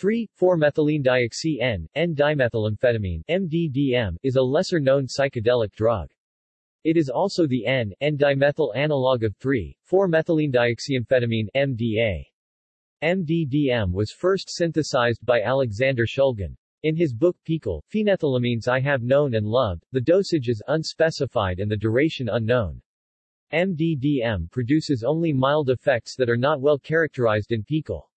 3,4-methylenedioxy-N, N-dimethylamphetamine MDDM, is a lesser-known psychedelic drug. It is also the N-N-dimethyl analog of 3,4-methylenedioxyamphetamine MDA. MDDM was first synthesized by Alexander Shulgin. In his book PiHKAL, Phenethylamines I Have Known and Loved, the dosage is unspecified and the duration unknown. MDDM produces only mild effects that are not well characterized in PiHKAL.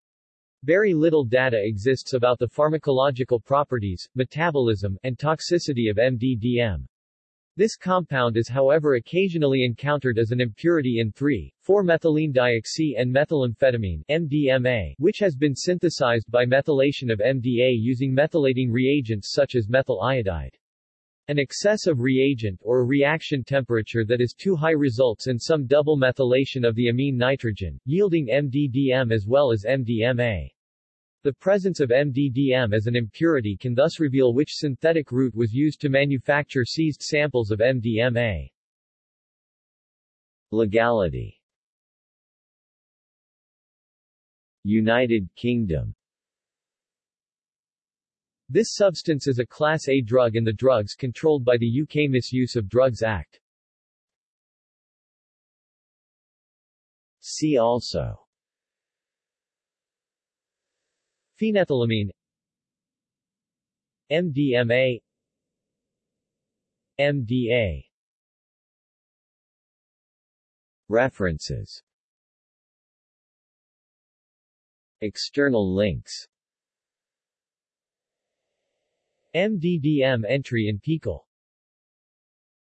Very little data exists about the pharmacological properties, metabolism, and toxicity of MDDM. This compound is however occasionally encountered as an impurity in 3,4-methylene and methylamphetamine MDMA, which has been synthesized by methylation of MDA using methylating reagents such as methyl iodide. An excess of reagent or a reaction temperature that is too high results in some double methylation of the amine nitrogen, yielding MDDM as well as MDMA. The presence of MDDM as an impurity can thus reveal which synthetic route was used to manufacture seized samples of MDMA. Legality United Kingdom this substance is a Class A drug in the drugs controlled by the UK Misuse of Drugs Act. See also. Phenethylamine. MDMA MDA References. External links MDDM entry in PiHKAL